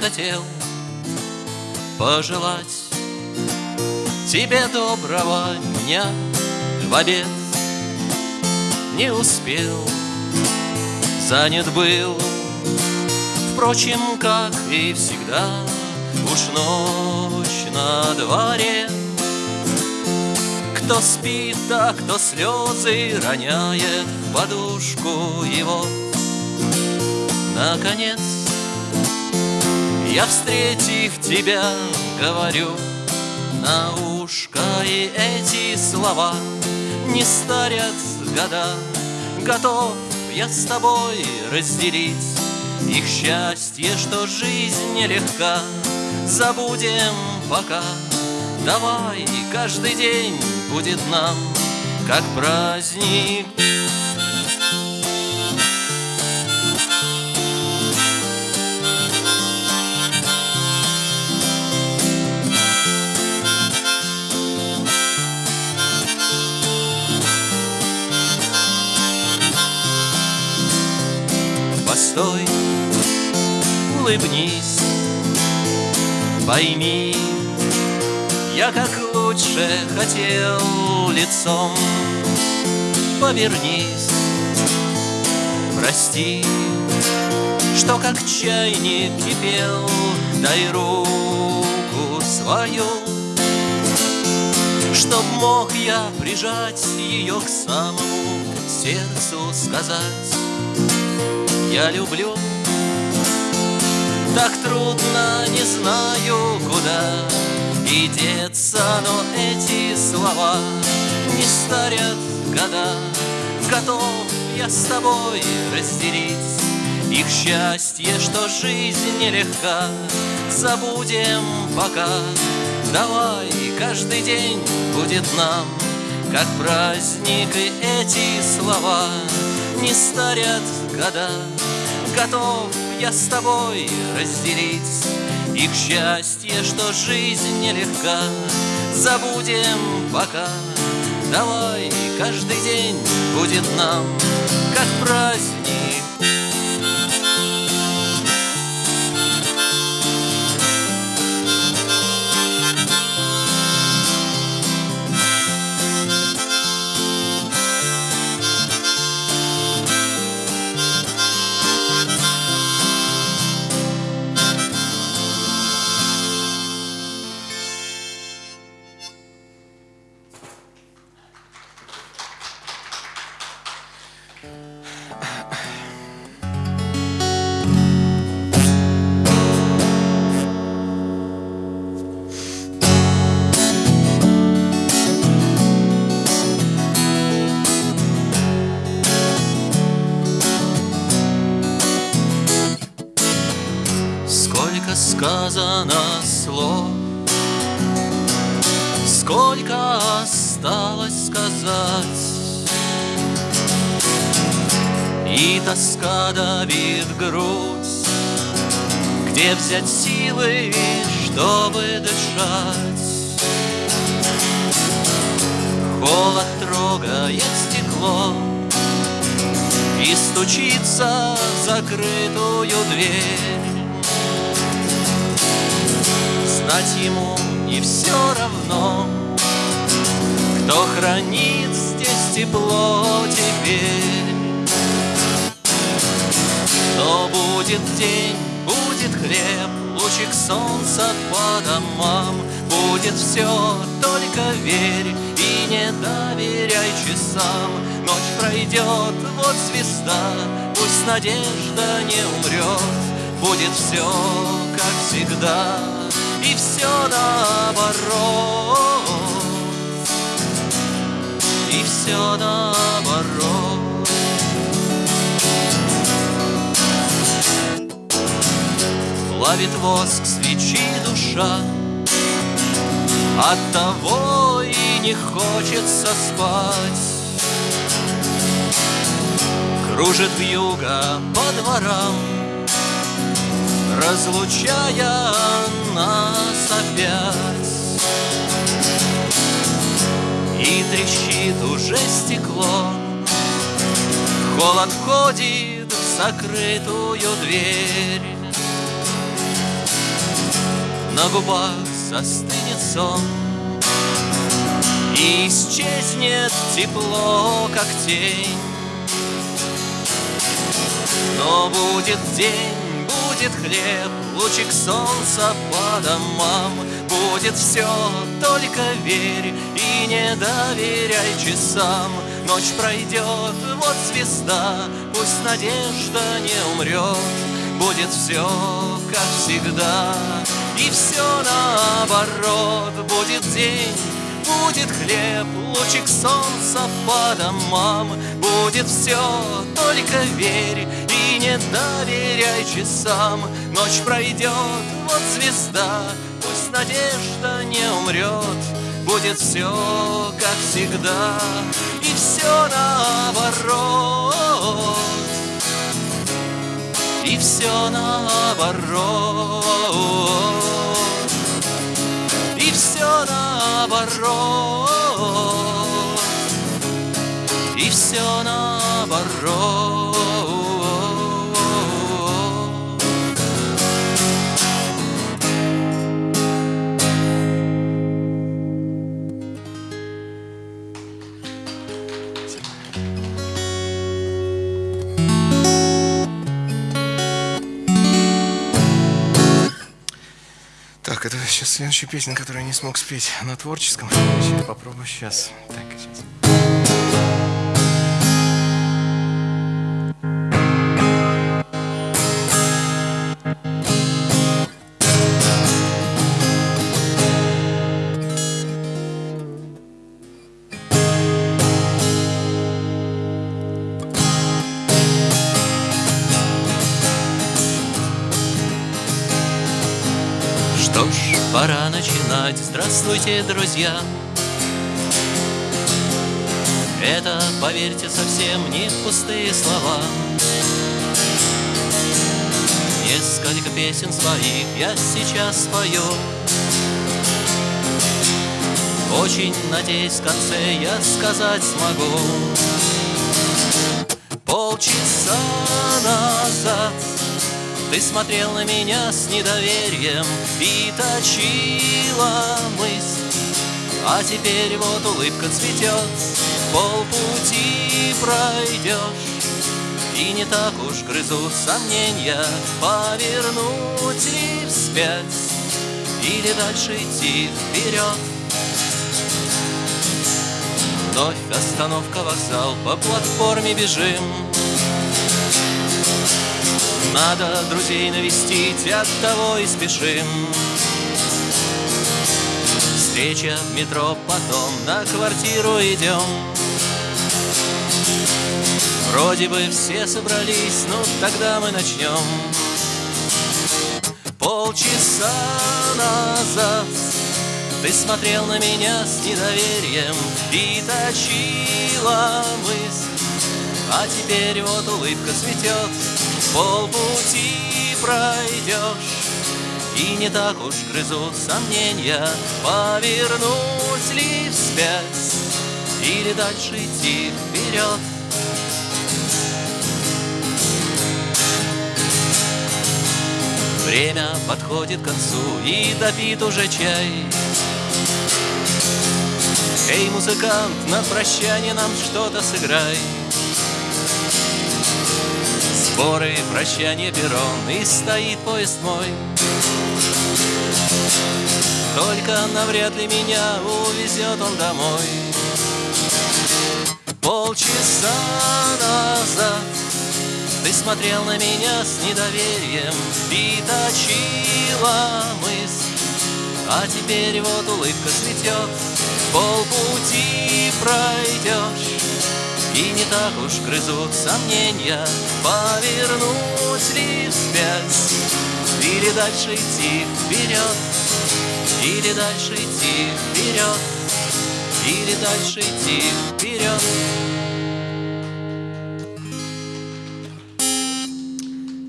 хотел пожелать Тебе доброго дня. В обед Не успел, занят был. Впрочем, как и всегда Уж ночь на дворе. Кто спит, а кто слезы роняет в подушку его. Наконец я, встретив тебя, говорю. На ушко И эти слова не старят года. Готов я с тобой разделить Их счастье, что жизнь нелегка. Забудем пока. Давай, каждый день будет нам Как праздник улыбнись, пойми, я как лучше хотел лицом, повернись, прости, что как чайник кипел, дай руку свою, Чтоб мог я прижать ее к самому сердцу сказать я люблю Так трудно, не знаю куда И деться, но эти слова Не старят года. Готов я с тобой разделить Их счастье, что жизнь нелегка. Забудем пока. Давай, каждый день будет нам Как праздник и эти слова Не старят года. Готов я с тобой разделить Их счастье, что жизнь нелегка Забудем пока. Давай, каждый день будет нам Как сказано слов Сколько осталось сказать? И тоска давит грудь. Где взять силы, чтобы дышать? Холод трогает стекло И стучится в закрытую дверь Знать ему не все равно. Кто хранит здесь тепло теперь? Но будет день, будет хлеб Лучик солнца по домам. Будет все, только верь И не доверяй часам. Ночь пройдет, вот звезда Пусть надежда не умрет Будет все, как всегда И все наоборот. И все наоборот. Плавит воск свечи душа. От того и не хочется спать. Кружит вьюга по дворам Разлучая нас опять. И трещит уже стекло. Холод входит в закрытую дверь. На губах застынет сон. И исчезнет тепло, как тень. Но будет день, будет хлеб Лучик солнца по домам. Будет все, только верь И не доверяй часам. Ночь пройдет, вот звезда Пусть надежда не умрет Будет все, как всегда И все наоборот. Будет день, будет хлеб Лучик солнца по домам. Будет все, только верь Не доверяй часам. Ночь пройдет, вот звезда Пусть надежда не умрет. Будет все, как всегда И все наоборот. И все наоборот. И все наоборот. И все наоборот Так, это сейчас следующая песня, которую я не смог спеть на творческом. Попробую сейчас. Так, сейчас. Здравствуйте, друзья. Это, поверьте, совсем не пустые слова. Несколько песен своих я сейчас спою. Очень надеюсь, в конце я сказать смогу. Полчаса назад ты смотрел на меня с недоверием И точила мысль. А теперь вот улыбка цветет Полпути пройдешь. И не так уж грызут сомнения Повернуть ли вспять Или дальше идти вперед. Вновь остановка, вокзал, по платформе бежим надо друзей навестить, от того и спешим. Встреча в метро, потом на квартиру идем. Вроде бы все собрались, ну тогда мы начнем. Полчаса назад ты смотрел на меня с недоверием И точила мысль. А теперь вот улыбка цветет Полпути пройдешь И не так уж грызут сомнения Повернуть ли вспять Или дальше идти вперед Время подходит к концу И допит уже чай. Эй, музыкант, на прощание нам что-то сыграй Сборы, прощание, перрон И стоит поезд мой. Только навряд ли меня увезет он домой. Полчаса назад Ты смотрел на меня с недоверием И точила мысль. А теперь вот улыбка цветет Полпути пройдешь И не так уж грызут сомнения Повернуть ли вспять Или дальше идти вперед Или дальше идти вперед Или дальше идти вперед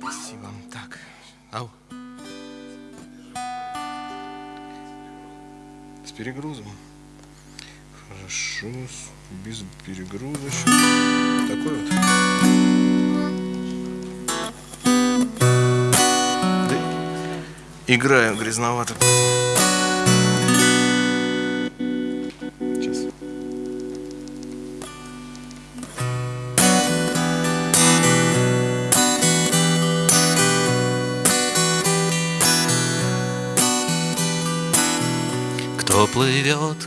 Спасибо. Так. Ау. С перегрузом. Хорошо. Без перегруза. Такой вот. Да. играю грязновато. Сейчас. Кто плывет,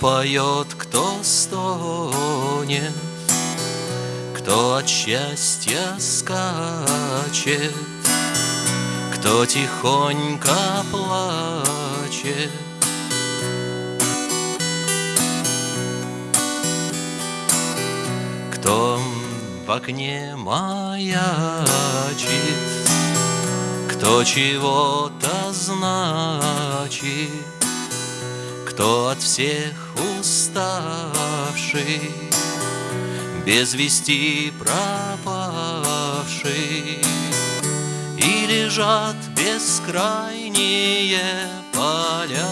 поет, кто стонет, Кто от счастья скачет, Кто тихонько плачет. Кто в окне маячит, кто чего-то значит, кто от всех уставший, без вести пропавший, и лежат бескрайние поля.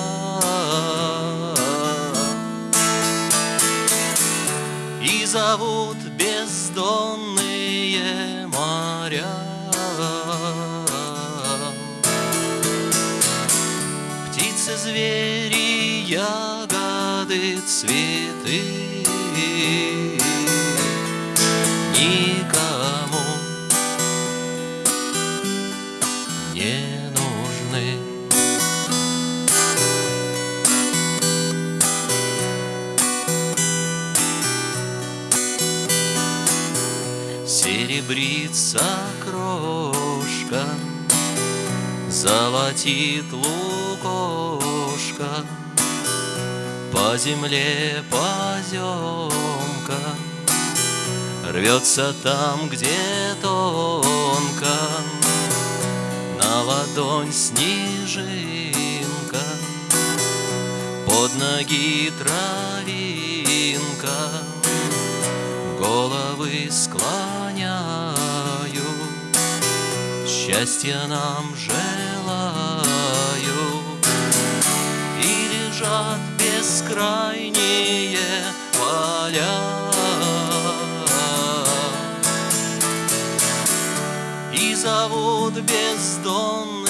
И зовут бездонные моря. Птицы, звери, ягоды, цветы. Никому не нужны. Серебрится крошка Золотит лукошка По земле поземка Рвется там, где тонко. На ладонь снежинка. Под ноги травинка. Головы склоняю. Счастья нам желаю. И лежат бескрайние поля. И зовут бездонные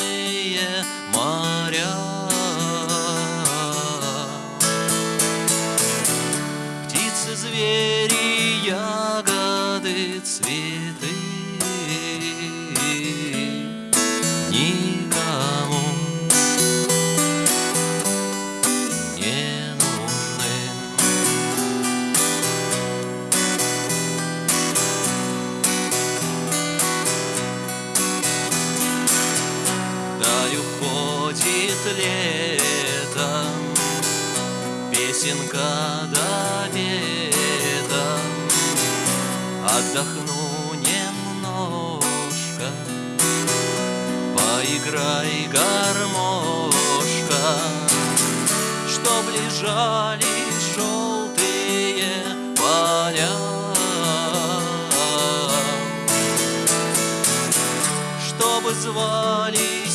немножко, Поиграй, гармошка, Чтоб лежали желтые поля. Чтобы звали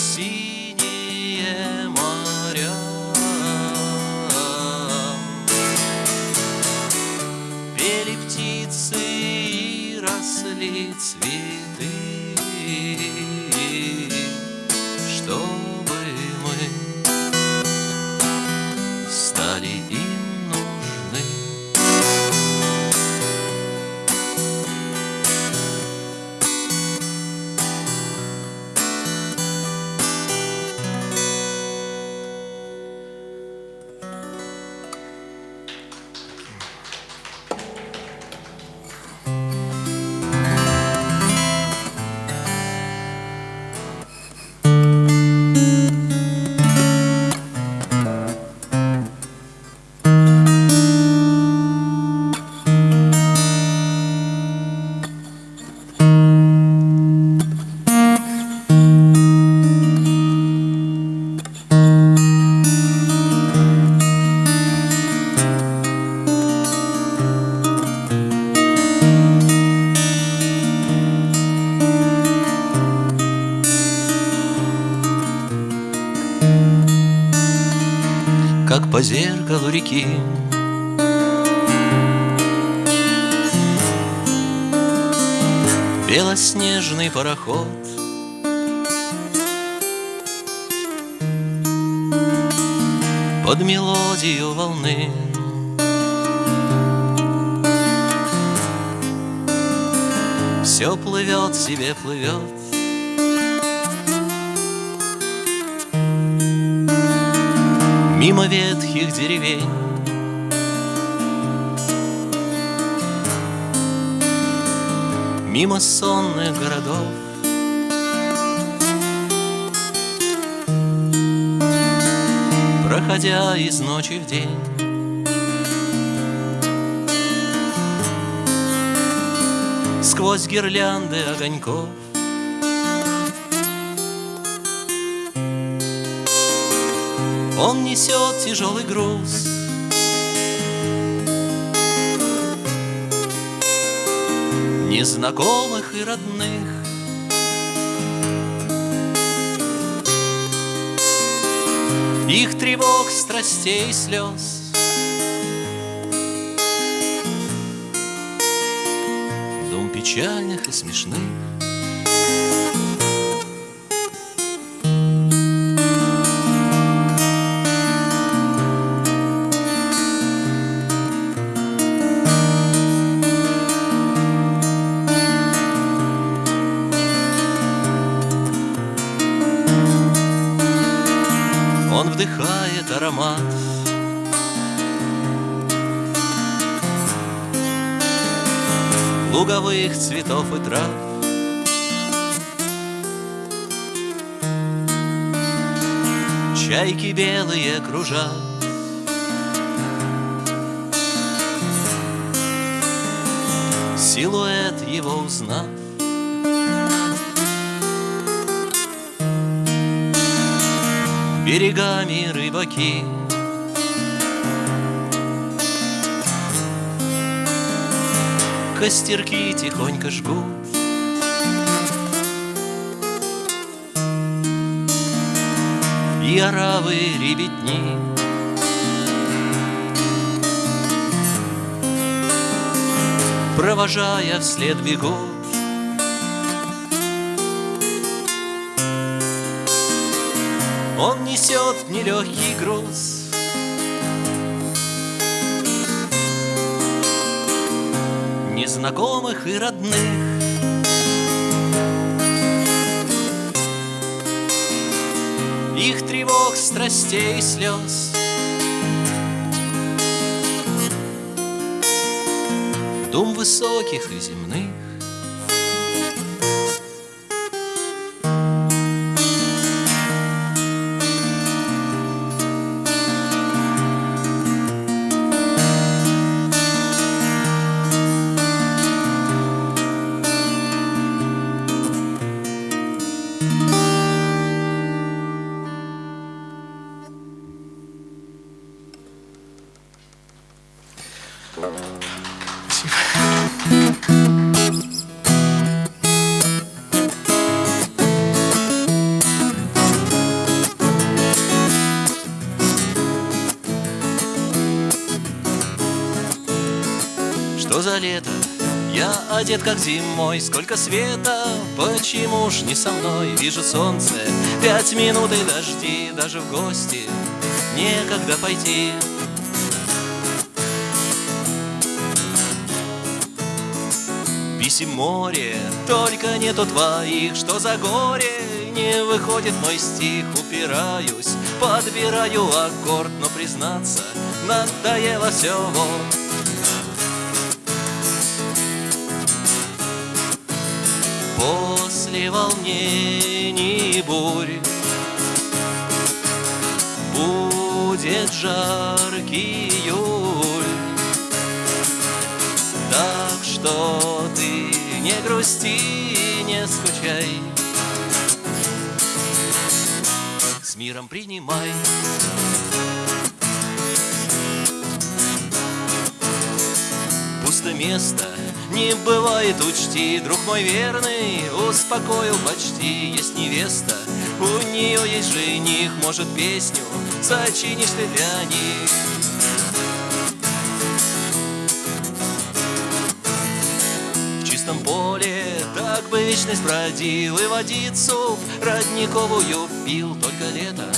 по зеркалу реки. Белоснежный пароход. Под мелодию волны. Все плывет себе, плывет Мимо ветхих деревень. Мимо сонных городов. Проходя из ночи в день. Сквозь гирлянды огоньков Он несет тяжелый груз. Незнакомых и родных. Их тревог, страстей, слез. Дом печальных и смешных Луговых цветов и трав. Чайки белые кружат Силуэт его узнав. Берегами рыбаки. Костерки тихонько жгут. И оравы ребятни. Провожая вслед бегут Он несет нелегкий груз Незнакомых и родных. Их тревог, страстей и слез. Дум высоких и земных Что за лето? Я одет как зимой, сколько света, почему ж не со мной? Вижу солнце, пять минут и дожди, даже в гости некогда пойти. Писем море, только нету твоих, что за горе? Не выходит мой стих, упираюсь, подбираю аккорд, но признаться, надоело все вот. Волнений бурь. Будет жаркий июль. Так что ты не грусти, не скучай. С миром принимай Пусто место не бывает, учти, друг мой верный, успокоил почти, есть невеста, у нее есть жених, может песню сочинишь ты для них. В чистом поле Так бы вечность бродил и водицу Родниковую пил. Только лето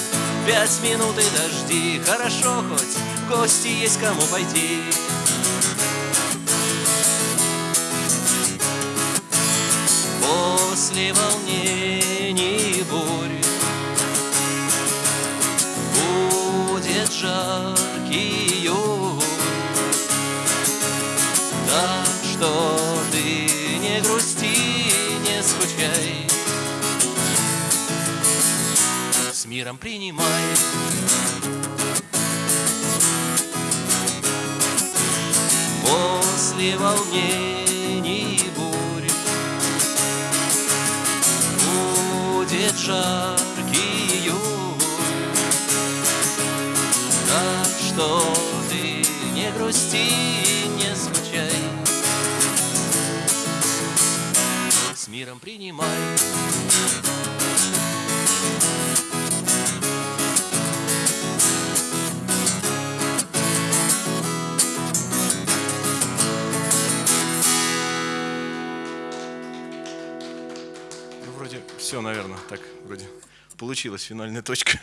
Пять минут и дожди Хорошо хоть в гости есть кому пойти После волнений бурь Будет жаркий июль Так что ты не грусти, не скучай. С миром принимай. После волнений Будет все, наверное, так, вроде получилась финальная точка.